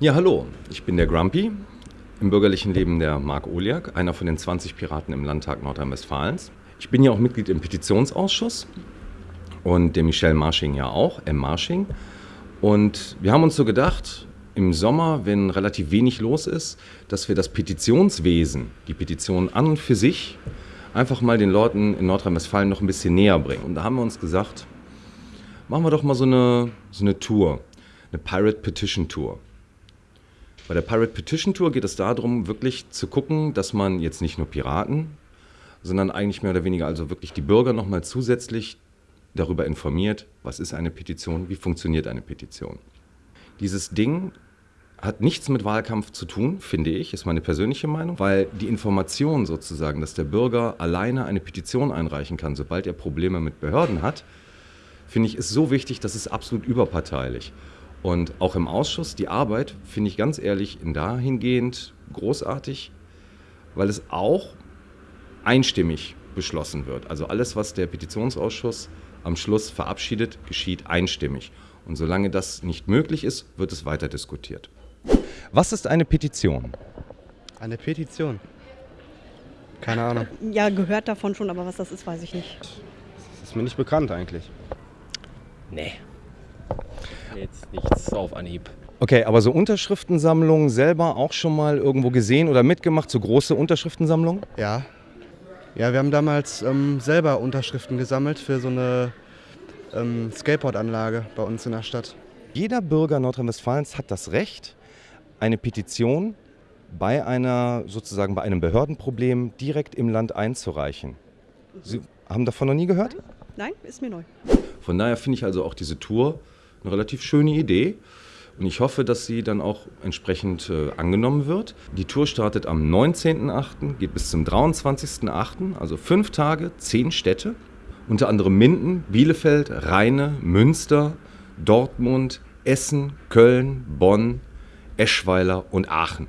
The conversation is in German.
Ja, hallo, ich bin der Grumpy, im bürgerlichen Leben der Marc Oliak, einer von den 20 Piraten im Landtag Nordrhein-Westfalens. Ich bin ja auch Mitglied im Petitionsausschuss und der Michel Marsching ja auch, M. Marsching. Und wir haben uns so gedacht, im Sommer, wenn relativ wenig los ist, dass wir das Petitionswesen, die Petition an und für sich, einfach mal den Leuten in Nordrhein-Westfalen noch ein bisschen näher bringen. Und da haben wir uns gesagt, machen wir doch mal so eine, so eine Tour, eine Pirate Petition Tour. Bei der Pirate Petition Tour geht es darum, wirklich zu gucken, dass man jetzt nicht nur Piraten, sondern eigentlich mehr oder weniger also wirklich die Bürger nochmal zusätzlich darüber informiert, was ist eine Petition, wie funktioniert eine Petition. Dieses Ding hat nichts mit Wahlkampf zu tun, finde ich, ist meine persönliche Meinung, weil die Information sozusagen, dass der Bürger alleine eine Petition einreichen kann, sobald er Probleme mit Behörden hat, finde ich, ist so wichtig, das ist absolut überparteilich. Und auch im Ausschuss, die Arbeit finde ich ganz ehrlich in dahingehend großartig, weil es auch einstimmig beschlossen wird. Also alles, was der Petitionsausschuss am Schluss verabschiedet, geschieht einstimmig. Und solange das nicht möglich ist, wird es weiter diskutiert. Was ist eine Petition? Eine Petition? Keine Ahnung. Ja, gehört davon schon, aber was das ist, weiß ich nicht. Das ist mir nicht bekannt eigentlich. Nee. Jetzt nichts auf Anhieb. Okay, aber so Unterschriftensammlungen selber auch schon mal irgendwo gesehen oder mitgemacht, so große Unterschriftensammlungen? Ja. Ja, wir haben damals ähm, selber Unterschriften gesammelt für so eine ähm, Skateboardanlage bei uns in der Stadt. Jeder Bürger Nordrhein-Westfalens hat das Recht, eine Petition bei einer sozusagen bei einem Behördenproblem direkt im Land einzureichen. Sie haben davon noch nie gehört? Nein, ist mir neu. Von daher finde ich also auch diese Tour eine relativ schöne Idee. Und ich hoffe, dass sie dann auch entsprechend äh, angenommen wird. Die Tour startet am 19.08., geht bis zum 23.08., also fünf Tage, zehn Städte. Unter anderem Minden, Bielefeld, Rheine, Münster, Dortmund, Essen, Köln, Bonn, Eschweiler und Aachen.